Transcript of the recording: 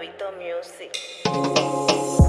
Gabito Music.